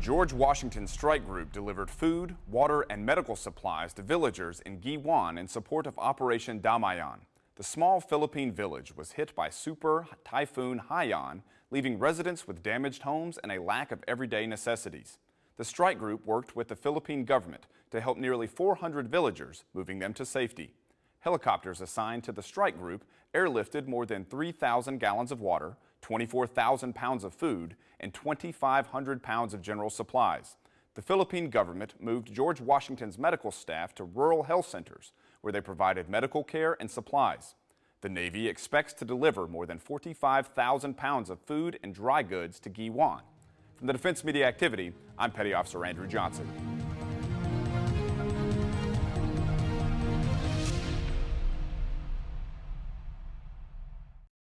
George Washington Strike Group delivered food, water, and medical supplies to villagers in Guiuan in support of Operation Damayan. The small Philippine village was hit by Super Typhoon Haiyan, leaving residents with damaged homes and a lack of everyday necessities. The strike group worked with the Philippine government to help nearly 400 villagers, moving them to safety. Helicopters assigned to the strike group airlifted more than 3,000 gallons of water, 24,000 pounds of food, and 2,500 pounds of general supplies. The Philippine government moved George Washington's medical staff to rural health centers, where they provided medical care and supplies. The Navy expects to deliver more than 45,000 pounds of food and dry goods to Guiuan. From the Defense Media Activity, I'm Petty Officer Andrew Johnson.